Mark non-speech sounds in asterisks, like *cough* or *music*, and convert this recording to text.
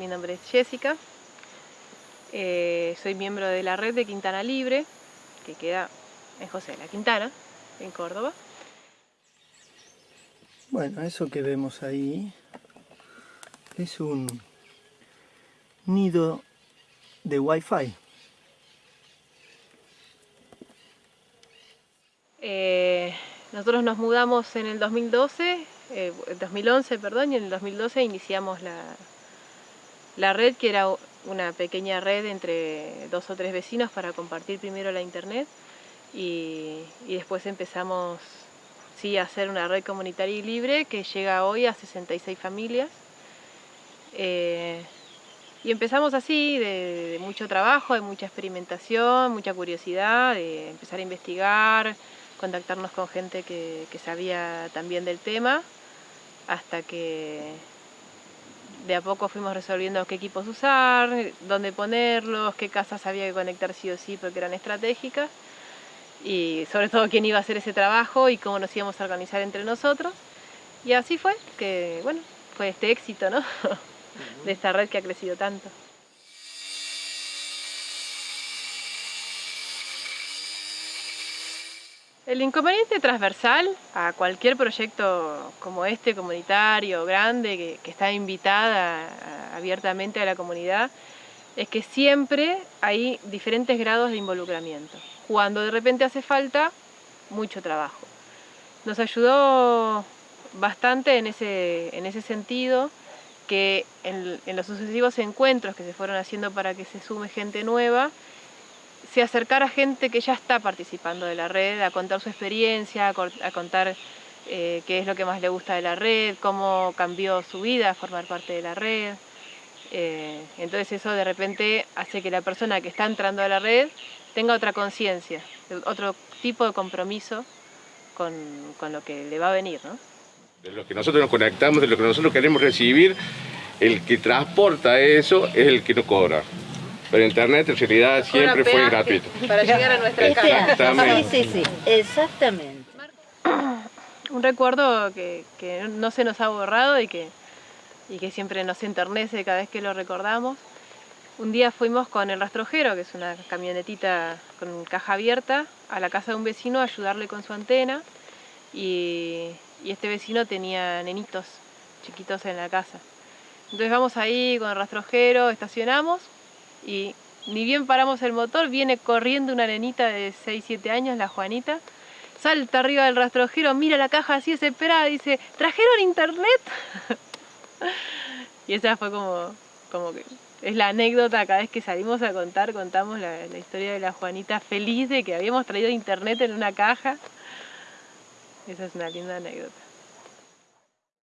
Mi nombre es Jessica, eh, soy miembro de la red de Quintana Libre, que queda en José de la Quintana, en Córdoba. Bueno, eso que vemos ahí es un nido de Wi-Fi. Eh, nosotros nos mudamos en el 2012, 2011, eh, perdón, y en el 2012 iniciamos la, la red, que era una pequeña red entre dos o tres vecinos para compartir primero la internet y, después empezamos sí, a hacer una red comunitaria y libre que llega hoy a 66 familias. Eh, y empezamos así, de, mucho trabajo, de mucha experimentación, mucha curiosidad, de empezar a investigar, contactarnos con gente que sabía también del tema, hasta que de a poco fuimos resolviendo qué equipos usar, dónde ponerlos, qué casas había que conectar sí o sí porque eran estratégicas y sobre todo quién iba a hacer ese trabajo y cómo nos íbamos a organizar entre nosotros. Y así fue, que bueno, fue este éxito ¿no? *laughs* de esta red que ha crecido tanto. El inconveniente transversal a cualquier proyecto como este, comunitario, grande, que, está invitada abiertamente a la comunidad, es que siempre hay diferentes grados de involucramiento. Cuando de repente hace falta, mucho trabajo. Nos ayudó bastante en ese, en ese sentido que en, en los sucesivos encuentros que se fueron haciendo para que se sume gente nueva, se acercara gente que ya está participando de la red, a contar su experiencia, a, contar eh, qué es lo que más le gusta de la red, cómo cambió su vida formar parte de la red. Eh, entonces eso de repente hace que la persona que está entrando a la red tenga otra conciencia, otro tipo de compromiso con, con, lo que le va a venir. ¿no? De lo que nosotros nos conectamos, de lo que nosotros queremos recibir, el que transporta eso es el que no cobra. Pero internet en realidad siempre fue gratuito. Para llegar a nuestra casa. Sí, sí, sí, exactamente. *clears throat* Un recuerdo que, no se nos ha borrado y que, y que siempre nos enternece cada vez que lo recordamos. Un día fuimos con el rastrojero, que es una camionetita con caja abierta, a la casa de un vecino a ayudarle con su antena y, y este vecino tenía nenitos chiquitos en la casa. Entonces vamos ahí con el rastrojero, estacionamos y ni bien paramos el motor, viene corriendo una nenita de 6-7 años, la Juanita, salta arriba del rastrojero, mira la caja así desesperada, dice, ¿trajeron internet? *laughs* y esa fue como, como que es la anécdota, cada vez que salimos a contar, contamos la, la historia de la Juanita feliz de que habíamos traído internet en una caja. Esa es una linda anécdota.